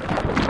you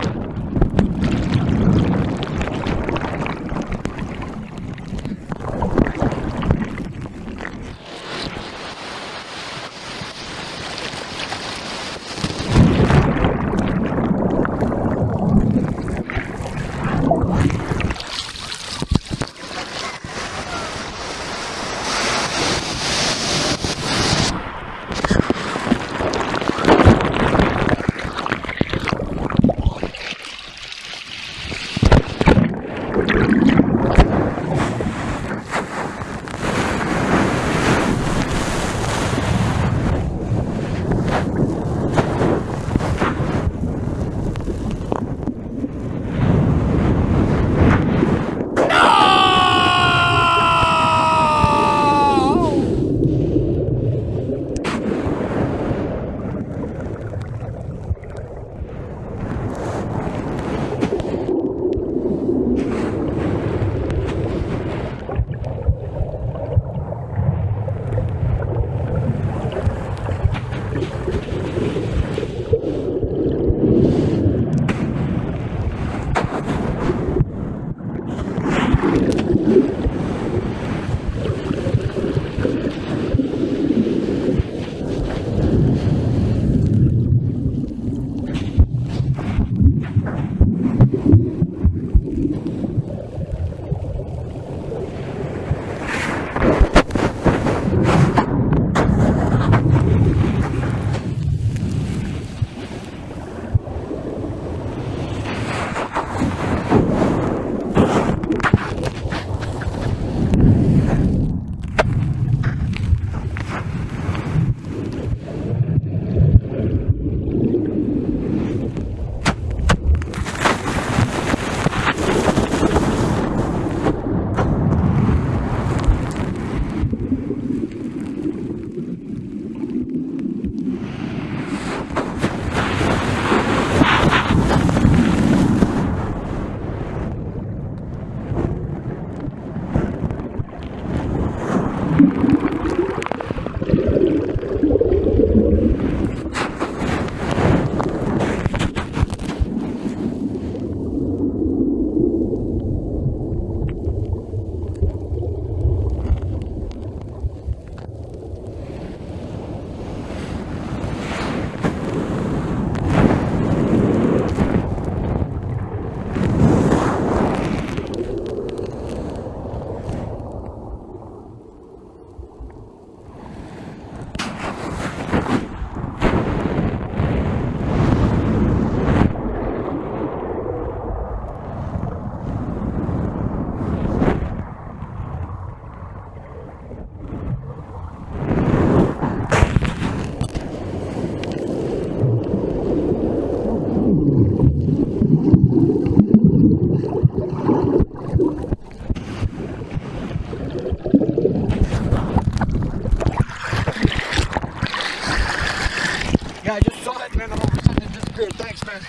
man. All of a sudden it disappeared. Thanks, man.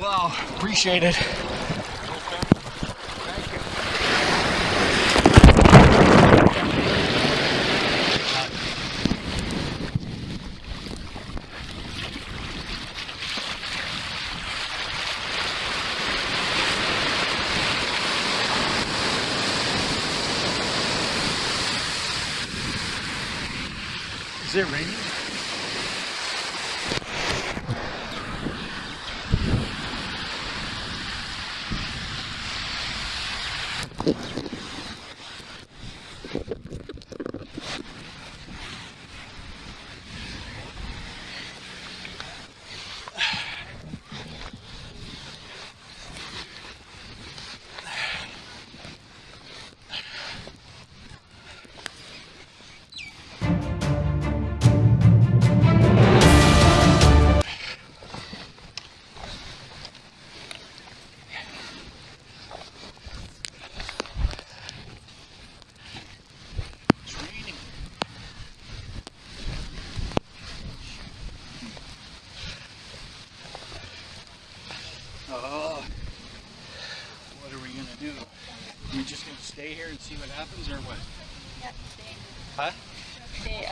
Wow, appreciate it. Is it raining? Are we just gonna stay here and see what happens, or what? Huh? Stay.